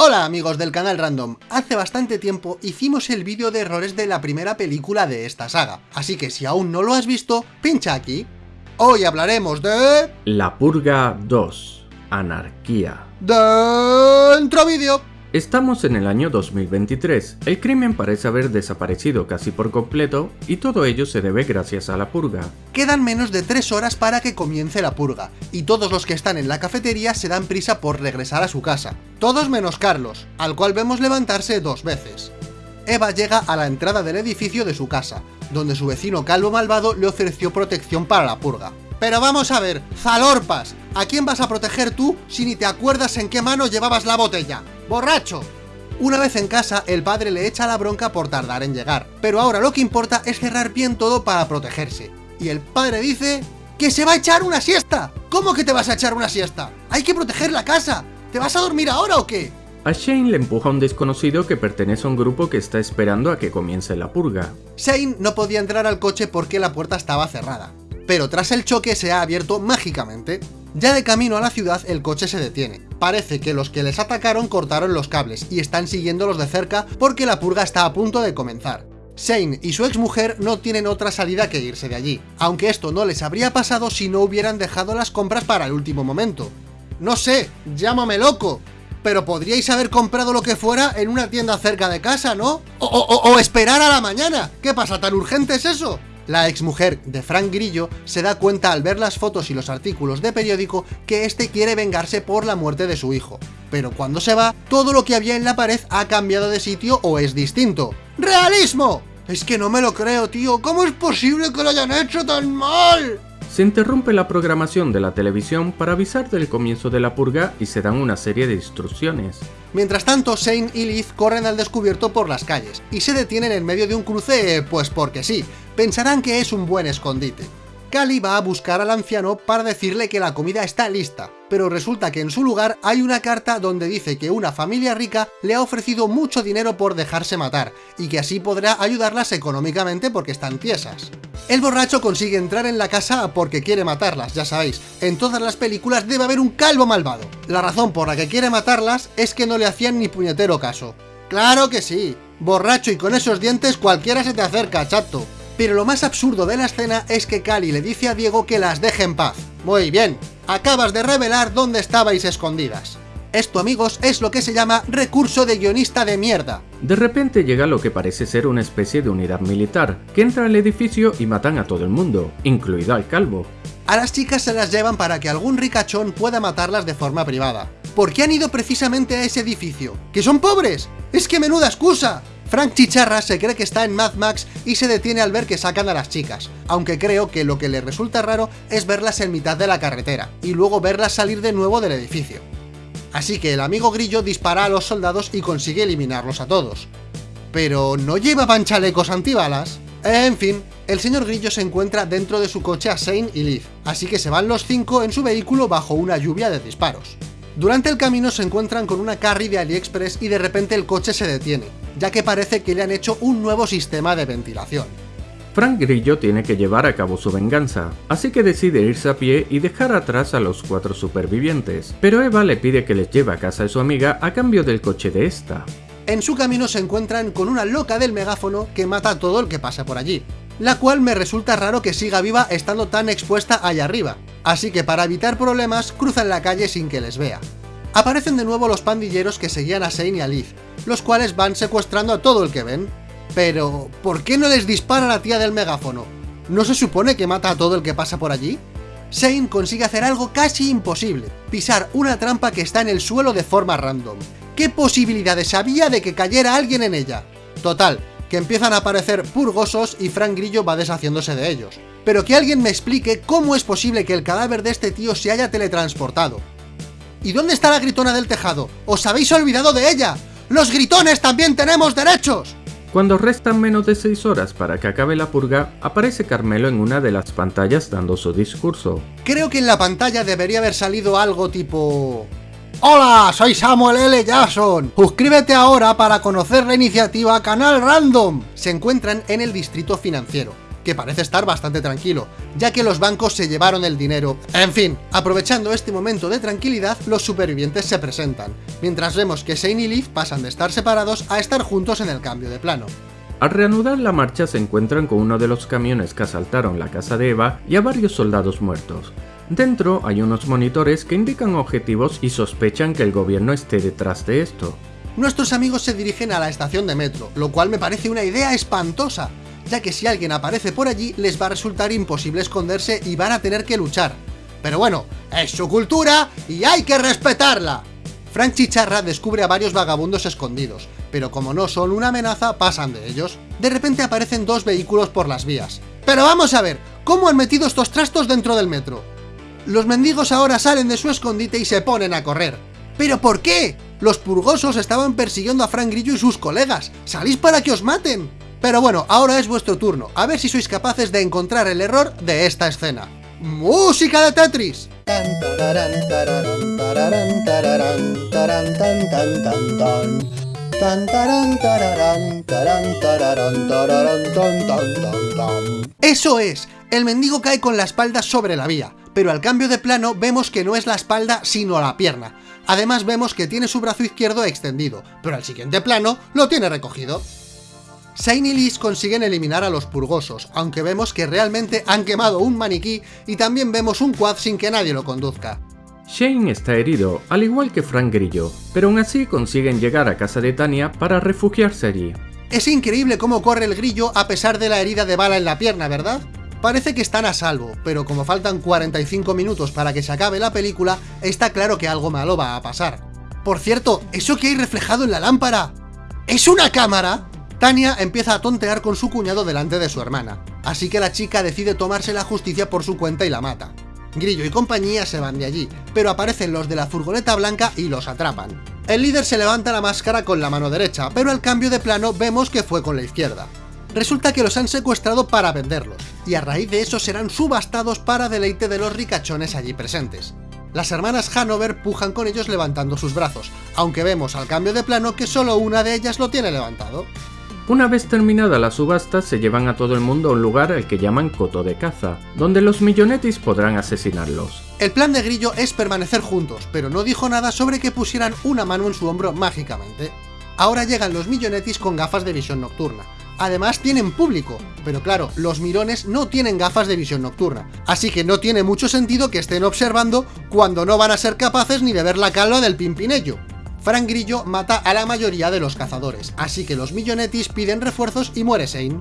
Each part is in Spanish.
Hola amigos del canal Random, hace bastante tiempo hicimos el vídeo de errores de la primera película de esta saga, así que si aún no lo has visto, pincha aquí. Hoy hablaremos de... La Purga 2. Anarquía. Dentro vídeo. Estamos en el año 2023, el crimen parece haber desaparecido casi por completo y todo ello se debe gracias a la purga. Quedan menos de 3 horas para que comience la purga, y todos los que están en la cafetería se dan prisa por regresar a su casa. Todos menos Carlos, al cual vemos levantarse dos veces. Eva llega a la entrada del edificio de su casa, donde su vecino calvo malvado le ofreció protección para la purga. Pero vamos a ver, Zalorpas, ¿a quién vas a proteger tú si ni te acuerdas en qué mano llevabas la botella? ¡Borracho! Una vez en casa, el padre le echa la bronca por tardar en llegar, pero ahora lo que importa es cerrar bien todo para protegerse. Y el padre dice... ¡Que se va a echar una siesta! ¿Cómo que te vas a echar una siesta? ¡Hay que proteger la casa! ¿Te vas a dormir ahora o qué? A Shane le empuja a un desconocido que pertenece a un grupo que está esperando a que comience la purga. Shane no podía entrar al coche porque la puerta estaba cerrada, pero tras el choque se ha abierto mágicamente. Ya de camino a la ciudad el coche se detiene. Parece que los que les atacaron cortaron los cables y están siguiéndolos de cerca porque la purga está a punto de comenzar. Shane y su exmujer no tienen otra salida que irse de allí, aunque esto no les habría pasado si no hubieran dejado las compras para el último momento. No sé, llámame loco, pero podríais haber comprado lo que fuera en una tienda cerca de casa, ¿no? O, o, o esperar a la mañana, ¿qué pasa, tan urgente es eso? La exmujer de Frank Grillo se da cuenta al ver las fotos y los artículos de periódico que este quiere vengarse por la muerte de su hijo. Pero cuando se va, todo lo que había en la pared ha cambiado de sitio o es distinto. ¡Realismo! Es que no me lo creo, tío. ¿Cómo es posible que lo hayan hecho tan mal? Se interrumpe la programación de la televisión para avisar del comienzo de la purga y se dan una serie de instrucciones. Mientras tanto, Shane y Liz corren al descubierto por las calles, y se detienen en medio de un cruce, pues porque sí, pensarán que es un buen escondite. Cali va a buscar al anciano para decirle que la comida está lista, pero resulta que en su lugar hay una carta donde dice que una familia rica le ha ofrecido mucho dinero por dejarse matar, y que así podrá ayudarlas económicamente porque están tiesas. El borracho consigue entrar en la casa porque quiere matarlas, ya sabéis, en todas las películas debe haber un calvo malvado. La razón por la que quiere matarlas es que no le hacían ni puñetero caso. ¡Claro que sí! Borracho y con esos dientes cualquiera se te acerca, chato. Pero lo más absurdo de la escena es que Cali le dice a Diego que las deje en paz. Muy bien, acabas de revelar dónde estabais escondidas. Esto, amigos, es lo que se llama recurso de guionista de mierda. De repente llega lo que parece ser una especie de unidad militar, que entra al edificio y matan a todo el mundo, incluido al calvo. A las chicas se las llevan para que algún ricachón pueda matarlas de forma privada. ¿Por qué han ido precisamente a ese edificio? ¿Que son pobres? ¡Es que menuda excusa! Frank Chicharra se cree que está en Mad Max y se detiene al ver que sacan a las chicas, aunque creo que lo que le resulta raro es verlas en mitad de la carretera, y luego verlas salir de nuevo del edificio. Así que el amigo Grillo dispara a los soldados y consigue eliminarlos a todos. Pero ¿no llevaban chalecos antibalas? En fin, el señor Grillo se encuentra dentro de su coche a Shane y Liv, así que se van los cinco en su vehículo bajo una lluvia de disparos. Durante el camino se encuentran con una carry de AliExpress y de repente el coche se detiene, ya que parece que le han hecho un nuevo sistema de ventilación. Frank Grillo tiene que llevar a cabo su venganza, así que decide irse a pie y dejar atrás a los cuatro supervivientes, pero Eva le pide que les lleve a casa de su amiga a cambio del coche de esta. En su camino se encuentran con una loca del megáfono que mata a todo el que pasa por allí, la cual me resulta raro que siga viva estando tan expuesta allá arriba, así que para evitar problemas cruzan la calle sin que les vea. Aparecen de nuevo los pandilleros que seguían a Shane y a Liz, los cuales van secuestrando a todo el que ven. Pero, ¿por qué no les dispara la tía del megáfono? ¿No se supone que mata a todo el que pasa por allí? Shane consigue hacer algo casi imposible, pisar una trampa que está en el suelo de forma random. ¿Qué posibilidades había de que cayera alguien en ella? Total, que empiezan a aparecer purgosos y Frank Grillo va deshaciéndose de ellos. Pero que alguien me explique cómo es posible que el cadáver de este tío se haya teletransportado. ¿Y dónde está la gritona del tejado? ¡Os habéis olvidado de ella! ¡Los gritones también tenemos derechos! Cuando restan menos de 6 horas para que acabe la purga, aparece Carmelo en una de las pantallas dando su discurso. Creo que en la pantalla debería haber salido algo tipo... Hola, soy Samuel L. Jackson. Suscríbete ahora para conocer la iniciativa Canal Random. Se encuentran en el distrito financiero. Que parece estar bastante tranquilo, ya que los bancos se llevaron el dinero. En fin, aprovechando este momento de tranquilidad, los supervivientes se presentan, mientras vemos que Shane y Leaf pasan de estar separados a estar juntos en el cambio de plano. Al reanudar la marcha se encuentran con uno de los camiones que asaltaron la casa de Eva y a varios soldados muertos. Dentro hay unos monitores que indican objetivos y sospechan que el gobierno esté detrás de esto. Nuestros amigos se dirigen a la estación de metro, lo cual me parece una idea espantosa, ya que si alguien aparece por allí les va a resultar imposible esconderse y van a tener que luchar. Pero bueno, es su cultura y hay que respetarla. Frank Chicharra descubre a varios vagabundos escondidos, pero como no son una amenaza, pasan de ellos. De repente aparecen dos vehículos por las vías. Pero vamos a ver, ¿cómo han metido estos trastos dentro del metro? Los mendigos ahora salen de su escondite y se ponen a correr. ¿Pero por qué? Los purgosos estaban persiguiendo a Frank Grillo y sus colegas. ¡Salís para que os maten! Pero bueno, ahora es vuestro turno, a ver si sois capaces de encontrar el error de esta escena. ¡Música de Tetris! Eso es, el mendigo cae con la espalda sobre la vía, pero al cambio de plano vemos que no es la espalda sino la pierna. Además vemos que tiene su brazo izquierdo extendido, pero al siguiente plano lo tiene recogido. Shane y Liz consiguen eliminar a los purgosos, aunque vemos que realmente han quemado un maniquí y también vemos un quad sin que nadie lo conduzca. Shane está herido, al igual que Frank Grillo, pero aún así consiguen llegar a casa de Tania para refugiarse allí. Es increíble cómo corre el grillo a pesar de la herida de bala en la pierna, ¿verdad? Parece que están a salvo, pero como faltan 45 minutos para que se acabe la película, está claro que algo malo va a pasar. Por cierto, ¿eso que hay reflejado en la lámpara? ¿Es una cámara? Tania empieza a tontear con su cuñado delante de su hermana, así que la chica decide tomarse la justicia por su cuenta y la mata. Grillo y compañía se van de allí, pero aparecen los de la furgoneta blanca y los atrapan. El líder se levanta la máscara con la mano derecha, pero al cambio de plano vemos que fue con la izquierda. Resulta que los han secuestrado para venderlos, y a raíz de eso serán subastados para deleite de los ricachones allí presentes. Las hermanas Hanover pujan con ellos levantando sus brazos, aunque vemos al cambio de plano que solo una de ellas lo tiene levantado. Una vez terminada la subasta, se llevan a todo el mundo a un lugar al que llaman Coto de Caza, donde los millonetis podrán asesinarlos. El plan de Grillo es permanecer juntos, pero no dijo nada sobre que pusieran una mano en su hombro mágicamente. Ahora llegan los millonetis con gafas de visión nocturna. Además tienen público, pero claro, los mirones no tienen gafas de visión nocturna, así que no tiene mucho sentido que estén observando cuando no van a ser capaces ni de ver la calva del pimpinello. Frank Grillo mata a la mayoría de los cazadores, así que los millonetis piden refuerzos y muere Shane.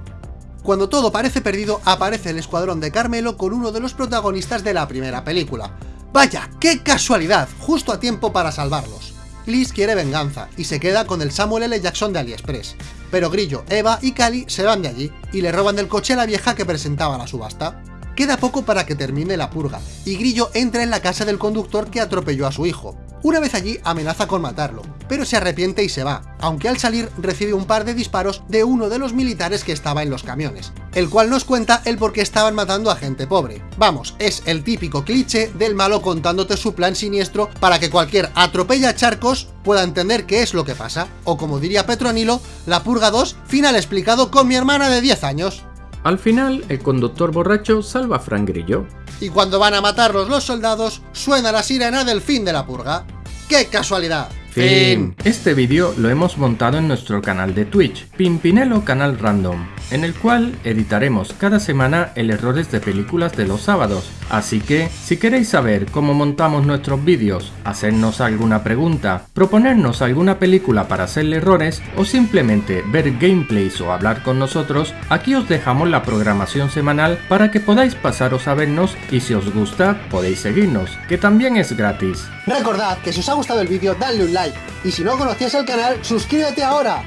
Cuando todo parece perdido, aparece el escuadrón de Carmelo con uno de los protagonistas de la primera película. ¡Vaya, qué casualidad! Justo a tiempo para salvarlos. Liz quiere venganza, y se queda con el Samuel L. Jackson de AliExpress. Pero Grillo, Eva y Cali se van de allí, y le roban del coche a la vieja que presentaba la subasta. Queda poco para que termine la purga, y Grillo entra en la casa del conductor que atropelló a su hijo. Una vez allí amenaza con matarlo, pero se arrepiente y se va, aunque al salir recibe un par de disparos de uno de los militares que estaba en los camiones, el cual nos cuenta el por qué estaban matando a gente pobre. Vamos, es el típico cliché del malo contándote su plan siniestro para que cualquier atropella charcos pueda entender qué es lo que pasa, o como diría Petronilo, la purga 2, final explicado con mi hermana de 10 años. Al final, el conductor borracho salva a Frank Grillo, y cuando van a matarlos los soldados, suena la sirena del fin de la purga. ¡Qué casualidad! Fin. Este vídeo lo hemos montado en nuestro canal de Twitch, Pimpinelo Canal Random, en el cual editaremos cada semana el errores de películas de los sábados. Así que, si queréis saber cómo montamos nuestros vídeos, hacernos alguna pregunta, proponernos alguna película para hacerle errores o simplemente ver gameplays o hablar con nosotros, aquí os dejamos la programación semanal para que podáis pasaros a vernos y si os gusta podéis seguirnos, que también es gratis. Recordad que si os ha gustado el vídeo dadle un like y si no conocías el canal suscríbete ahora,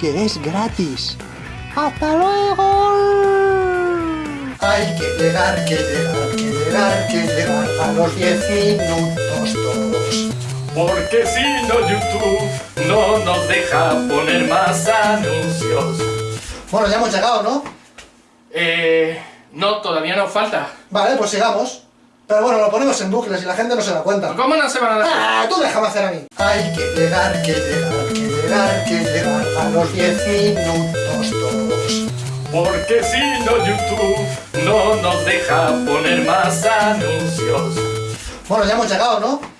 que es gratis. ¡Hasta luego! Hay que llegar, que llegar, que llegar, que llegar a los 10 minutos todos. Porque si no YouTube no nos deja poner más anuncios. Bueno, ya hemos llegado, ¿no? Eh... No, todavía nos falta. Vale, pues sigamos. Pero bueno, lo ponemos en bucles y la gente no se da cuenta. ¿Cómo no se van a dar ¡Ah! Tú déjame hacer a mí. Hay que llegar, que llegar, que llegar, que llegar a los 10 minutos Porque si no YouTube no nos deja poner más anuncios. Bueno, ya hemos llegado, ¿no?